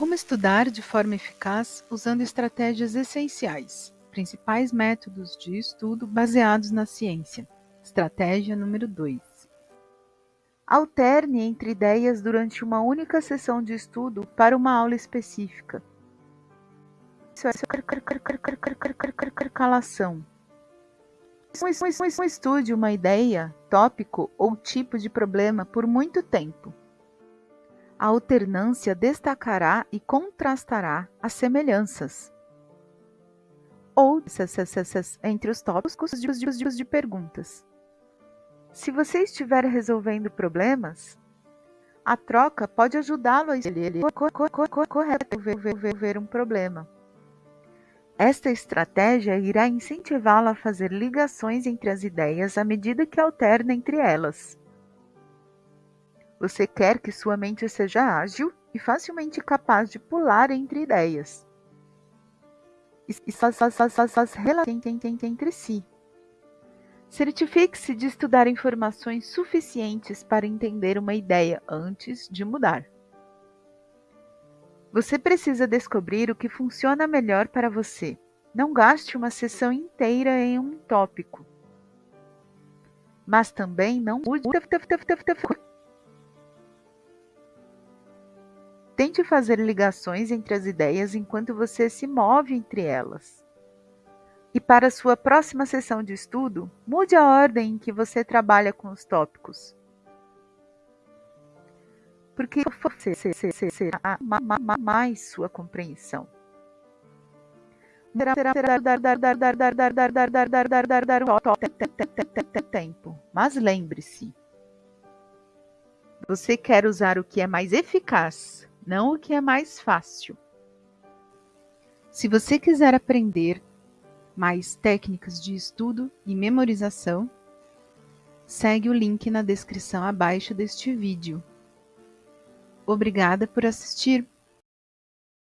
Como estudar de forma eficaz usando estratégias essenciais. Principais métodos de estudo baseados na ciência. Estratégia número 2. Alterne entre ideias durante uma única sessão de estudo para uma aula específica. Isso é calação. Estude uma ideia, tópico ou tipo de problema por muito tempo. A alternância destacará e contrastará as semelhanças ou entre os tópicos de perguntas. Se você estiver resolvendo problemas, a troca pode ajudá-lo a escolher correto um problema. Esta estratégia irá incentivá-lo a fazer ligações entre as ideias à medida que alterna entre elas. Você quer que sua mente seja ágil e facilmente capaz de pular entre ideias. E faz, faz, entre si. Certifique-se de estudar informações suficientes para entender uma ideia antes de mudar. Você precisa descobrir o que funciona melhor para você. Não gaste uma sessão inteira em um tópico. Mas também não Tente fazer ligações entre as ideias enquanto você se move entre elas. E para sua próxima sessão de estudo, mude a ordem em que você trabalha com os tópicos. Porque você será mais sua compreensão. Tempo. Mas lembre-se, você quer usar o que é mais eficaz não o que é mais fácil. Se você quiser aprender mais técnicas de estudo e memorização, segue o link na descrição abaixo deste vídeo. Obrigada por assistir!